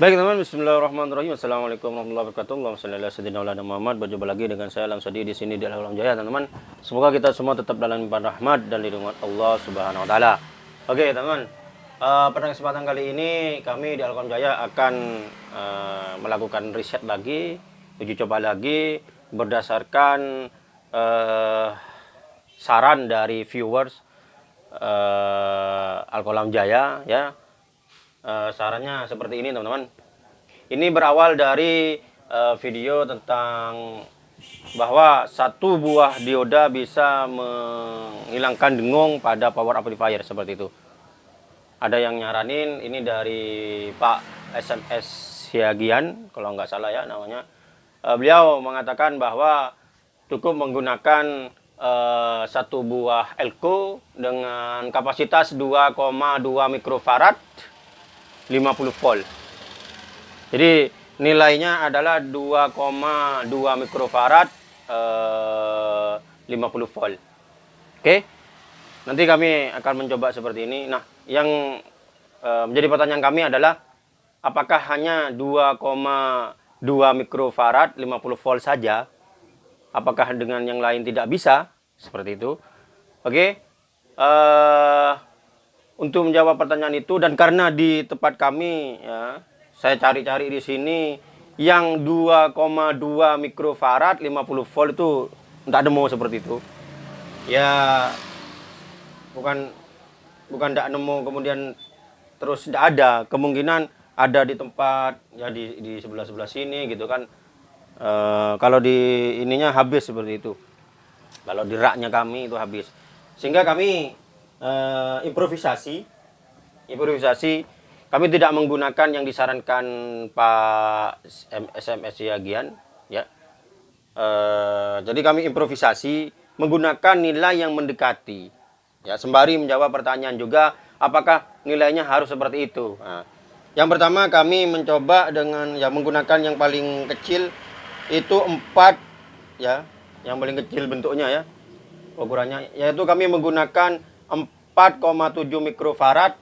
Baik teman, Bismillahirrahmanirrahim. Assalamualaikum warahmatullahi wabarakatuh. Ala sayyidina Maulana Muhammad. Berjumpa lagi dengan saya Alam Sadi di sini di Alam Jaya, teman-teman. Semoga kita semua tetap dalam limpahan rahmat dan lindungan Allah Subhanahu wa taala. Oke, teman. Uh, pada kesempatan kali ini kami di Alam Jaya akan uh, melakukan riset lagi, uji coba lagi berdasarkan uh, saran dari viewers uh, Alkolam Jaya ya uh, sarannya seperti ini teman-teman. Ini berawal dari uh, video tentang bahwa satu buah dioda bisa menghilangkan dengung pada power amplifier seperti itu. Ada yang nyaranin ini dari Pak SMS Siagian kalau nggak salah ya namanya. Uh, beliau mengatakan bahwa cukup menggunakan uh, satu buah elko dengan kapasitas 2,2 mikrofarad 50 volt. Jadi nilainya adalah 2,2 mikrofarad eh, 50 volt. Oke. Nanti kami akan mencoba seperti ini. Nah, yang eh, menjadi pertanyaan kami adalah apakah hanya 2,2 mikrofarad 50 volt saja? Apakah dengan yang lain tidak bisa? Seperti itu. Oke. Eh untuk menjawab pertanyaan itu dan karena di tempat kami ya saya cari-cari di sini yang 2,2 mikrofarad 50 volt itu tidak nemu seperti itu. Ya bukan bukan tidak nemu kemudian terus tidak ada kemungkinan ada di tempat ya di di sebelah sebelah sini gitu kan. E, kalau di ininya habis seperti itu. Kalau di raknya kami itu habis. Sehingga kami uh, improvisasi. Improvisasi kami tidak menggunakan yang disarankan Pak SMS Yagian ya. Uh, jadi kami improvisasi menggunakan nilai yang mendekati. Ya, sembari menjawab pertanyaan juga apakah nilainya harus seperti itu. Nah, yang pertama kami mencoba dengan ya menggunakan yang paling kecil itu 4 ya, yang paling kecil bentuknya ya. Ukurannya yaitu kami menggunakan 4,7 mikrofarad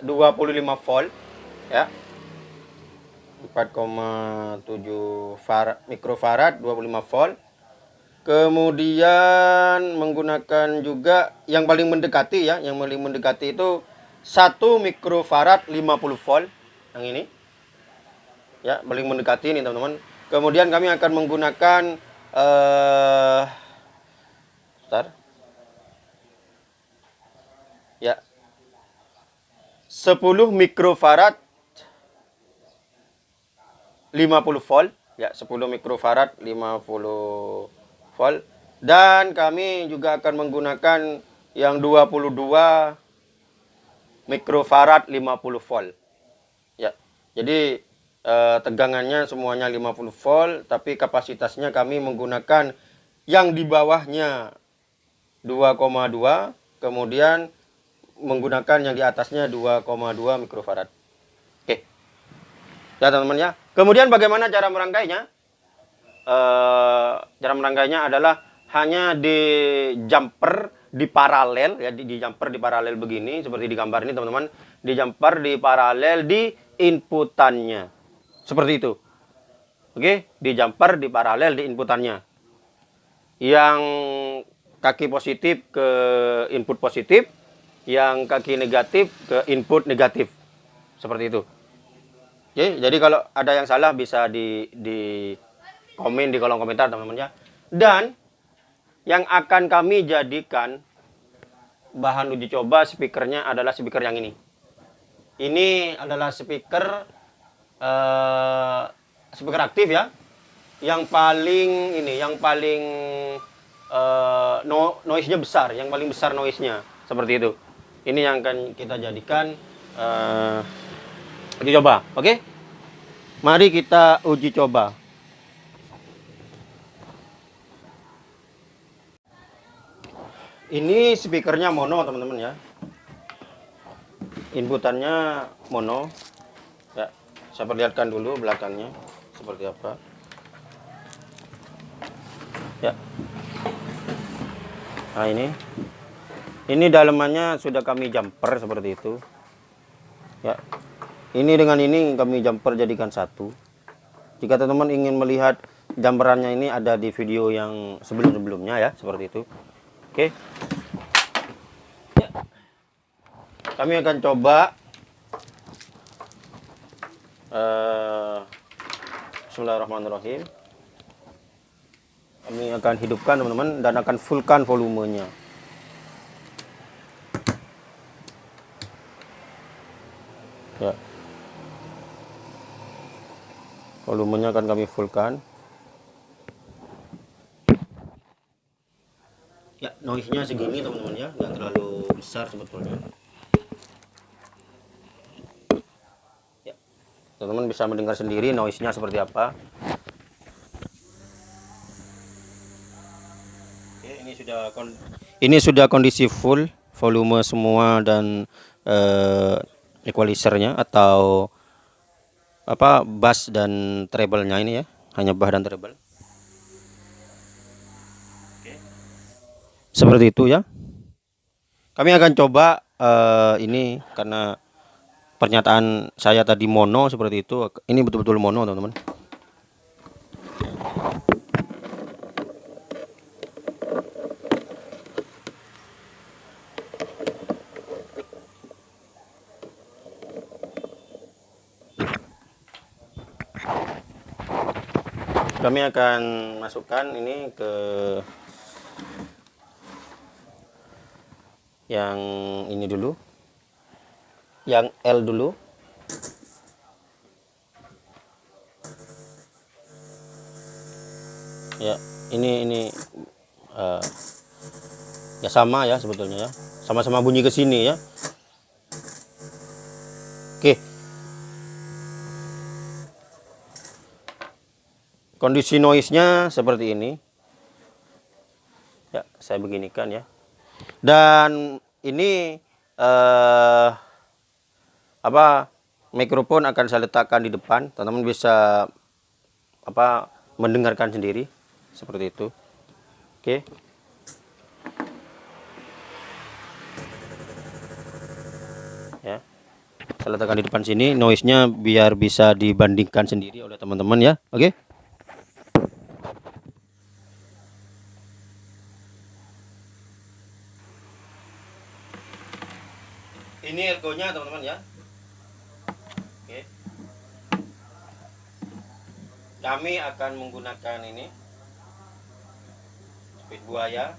25 volt ya. 4,7 farad, mikrofarad 25 volt. Kemudian menggunakan juga yang paling mendekati ya yang paling mendekati itu 1 mikrofarad 50 volt yang ini. Ya paling mendekati ini teman-teman. Kemudian kami akan menggunakan eh uh, 10 mikrofarad 50 volt. Ya 10 mikrofarad 50 volt. Dan kami juga akan menggunakan yang 22 mikrofarad 50 volt. Ya jadi eh, tegangannya semuanya 50 volt tapi kapasitasnya kami menggunakan yang di bawahnya 2,2 kemudian menggunakan yang di atasnya 2,2 mikrofarad. Oke. Ya teman-teman ya. Kemudian bagaimana cara merangkainya? E, cara merangkainya adalah hanya di jumper di paralel ya di, di jumper di paralel begini seperti di gambar ini teman-teman. Di jumper di paralel di inputannya. Seperti itu. Oke, di jumper di paralel di inputannya. Yang kaki positif ke input positif, yang kaki negatif ke input negatif. Seperti itu. Oke, jadi kalau ada yang salah bisa di, di komen di kolom komentar teman-teman ya. Dan yang akan kami jadikan bahan uji coba speakernya adalah speaker yang ini. Ini adalah speaker uh, speaker aktif ya. Yang paling ini, yang paling uh, no, noise-nya besar, yang paling besar noise-nya seperti itu ini yang akan kita jadikan uh, uji coba oke? Okay? mari kita uji coba. Ini speakernya mono teman-teman ya. Inputannya mono. Ya saya perlihatkan dulu belakangnya seperti apa. Ya. Nah ini ini dalamannya sudah kami jumper seperti itu. Ya. ini dengan ini kami jumper jadikan satu jika teman-teman ingin melihat jumperannya ini ada di video yang sebelum-sebelumnya ya seperti itu oke ya. kami akan coba uh, Bismillahirrahmanirrahim kami akan hidupkan teman-teman dan akan fullkan volumenya volumenya akan kami fullkan. Ya noise nya segini teman-teman ya. Nggak terlalu besar sebetulnya. Ya. Teman-teman bisa mendengar sendiri noise nya seperti apa. Oke, ini sudah ini sudah kondisi full volume semua dan eh, equalizernya atau apa bass dan treble-nya ini ya. Hanya bass dan treble. Seperti itu ya. Kami akan coba uh, ini karena pernyataan saya tadi mono seperti itu. Ini betul-betul mono teman-teman kami akan masukkan ini ke yang ini dulu. Yang L dulu. Ya ini ini uh, ya sama ya sebetulnya ya. Sama-sama bunyi ke sini ya kondisi noise-nya seperti ini. Ya saya beginikan ya. Dan ini eh, apa mikrofon akan saya letakkan di depan. Teman-teman bisa apa mendengarkan sendiri seperti itu. Oke. Ya. Saya letakkan di depan sini noise-nya biar bisa dibandingkan sendiri oleh teman-teman ya. Oke. ini ergonya teman-teman ya oke akan menggunakan ini. Speed buaya.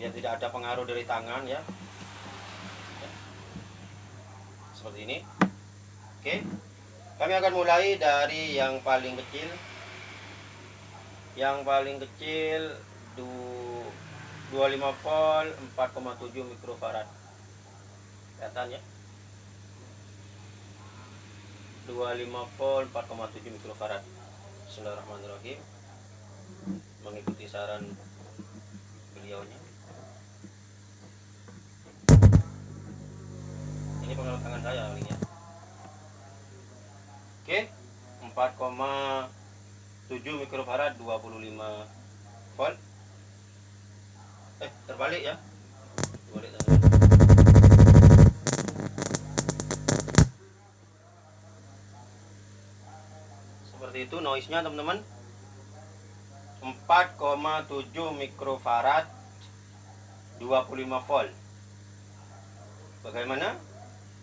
Biar tidak ada pengaruh dari tangan ya, seperti ini. Oke. Kami akan mulai dari yang paling kecil. Yang paling kecil 25 volt 4,7 mikrofarad. Kelihatan ya 25 volt 4,7 mikrofarad. Bismillahirrahmanirrahim. Mengikuti saran beliaunya. Ini pengaruh tangan saya ini ya oke 4,7 mikrofarad 25 volt. Eh terbalik ya seperti itu noise nya teman-teman 4,7 mikrofarad 25 volt. Bagaimana?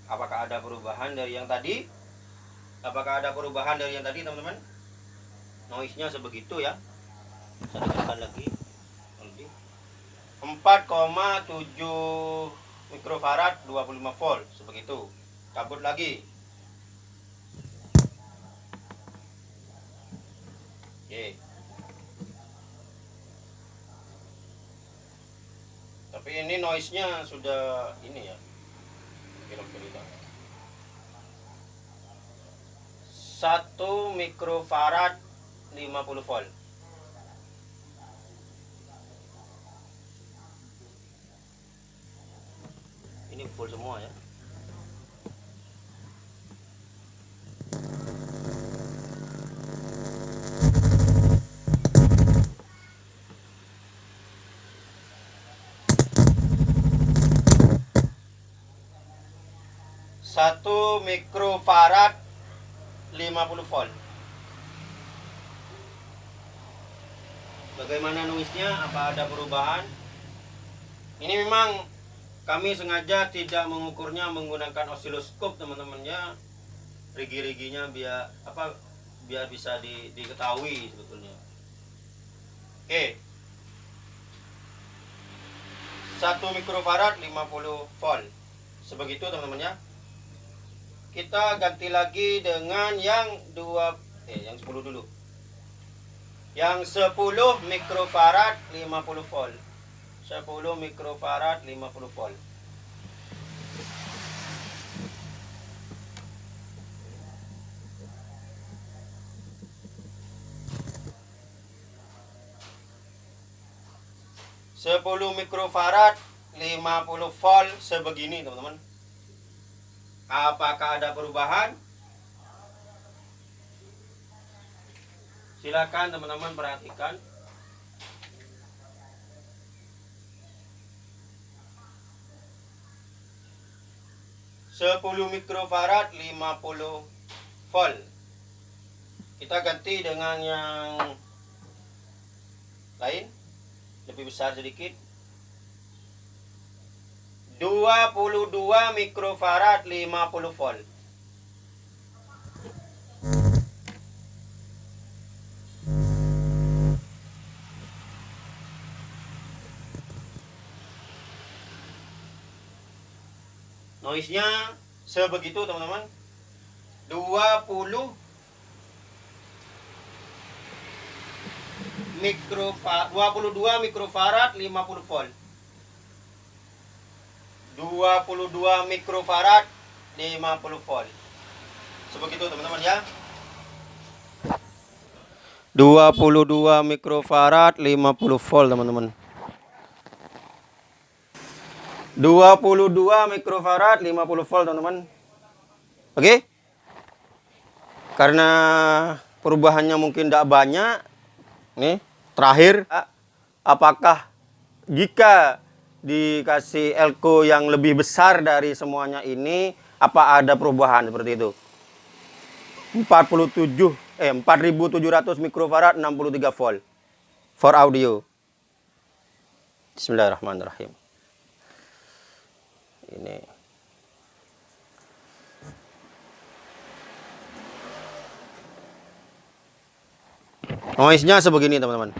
Apakah ada perubahan dari yang tadi? Apakah ada perubahan dari yang tadi teman-teman? Noise nya sebegitu ya. Saya tekan lagi. 4,7 mikrofarad 25 volt. Seperti itu cabut lagi oke. Tapi ini noise nya sudah ini ya 1 mikrofarad 50 volt. Ini full semua ya 1 mikrofarad 50 volt. Bagaimana noise-nya apa ada perubahan? Ini memang kami sengaja tidak mengukurnya menggunakan osiloskop teman-temannya rigi-riginya biar apa biar bisa di, diketahui sebetulnya. Oke. 1 mikrofarad 50 volt. Sebegitu teman-teman ya kita ganti lagi dengan yang dua eh yang 10 dulu. Yang 10 mikrofarad 50 volt. 10 mikrofarad 50 volt. Sepuluh mikrofarad 50 volt sebegini teman-teman apakah ada perubahan Silakan teman-teman perhatikan. Sepuluh mikrofarad 50 volt. Kita ganti dengan yang lain lebih besar sedikit 22 mikrofarad 50 volt. Noise-nya sebegitu teman-teman. 20 mikro 22 mikrofarad 50 volt 22 mikrofarad 50 volt. Sebegitu teman-teman ya. 22 mikrofarad 50 volt teman-teman. 22 mikrofarad 50 volt teman-teman. Oke? Okay? karena perubahannya mungkin tidak banyak nih terakhir apakah jika dikasih elko yang lebih besar dari semuanya ini apa ada perubahan seperti itu? 47 eh 4700 mikrofarad 63 volt. For audio. Bismillahirrahmanirrahim. Ini. Noise-nya sebegini teman-teman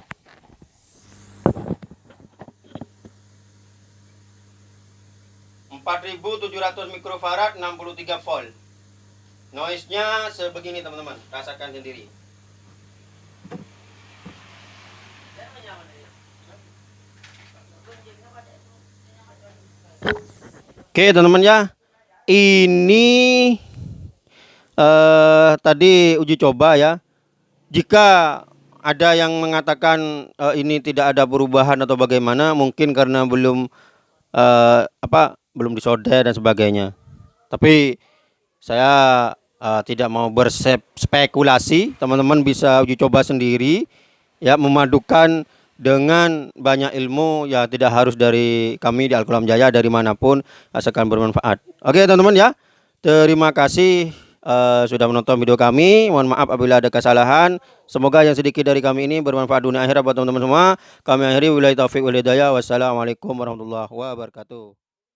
empat ribu tujuh ratus mikrofarad 63 volt. Noise-nya sebegini teman-teman. Rasakan sendiri. Oke teman-teman ya. Ini uh, Tadi uji coba ya. Jika ada yang mengatakan uh, Ini tidak ada perubahan atau bagaimana Mungkin karena belum uh, Apa Belum disolder dan sebagainya. Tapi Saya uh, tidak mau berspekulasi Teman-teman bisa uji coba sendiri. Ya memadukan dengan banyak ilmu. Ya tidak harus dari kami di Al-Qulam Jaya dari mana pun asalkan bermanfaat. Oke teman-teman ya. Terima kasih uh, sudah menonton video kami. Mohon maaf apabila ada kesalahan. Semoga yang sedikit dari kami ini bermanfaat dunia akhirat buat teman-teman semua. Kami akhiri. Wilayah taufik walhidayah wassalamualaikum warahmatullahi wabarakatuh